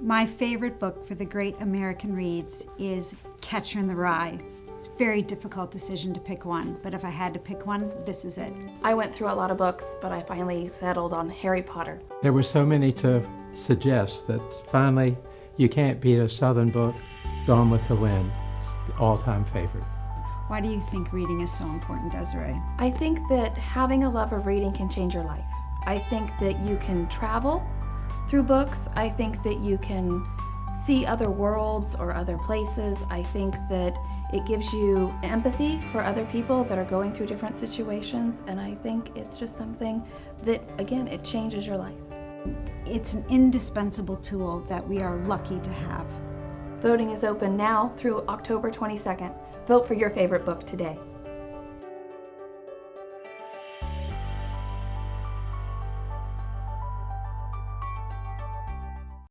My favorite book for the great American reads is Catcher in the Rye. It's a very difficult decision to pick one, but if I had to pick one, this is it. I went through a lot of books, but I finally settled on Harry Potter. There were so many to suggest that finally you can't beat a Southern book, Gone with the Wind. It's the all-time favorite. Why do you think reading is so important, Desiree? I think that having a love of reading can change your life. I think that you can travel through books. I think that you can see other worlds or other places. I think that it gives you empathy for other people that are going through different situations. And I think it's just something that, again, it changes your life. It's an indispensable tool that we are lucky to have. Voting is open now through October 22nd. Vote for your favorite book today.